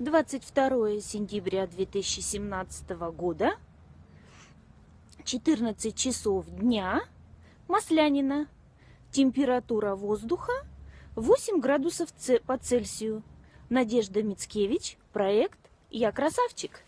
22 сентября 2017 года, 14 часов дня, Маслянина. Температура воздуха 8 градусов по Цельсию. Надежда Мицкевич, проект «Я красавчик».